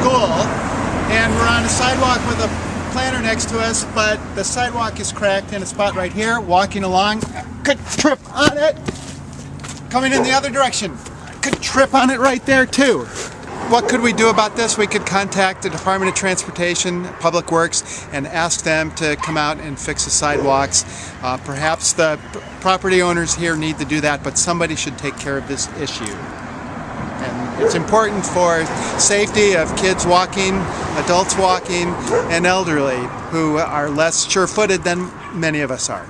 school and we're on a sidewalk with a planter next to us, but the sidewalk is cracked in a spot right here. Walking along, could trip on it. Coming in the other direction, could trip on it right there too. What could we do about this? We could contact the Department of Transportation, Public Works, and ask them to come out and fix the sidewalks. Uh, perhaps the property owners here need to do that, but somebody should take care of this issue. It's important for safety of kids walking, adults walking, and elderly who are less sure-footed than many of us are.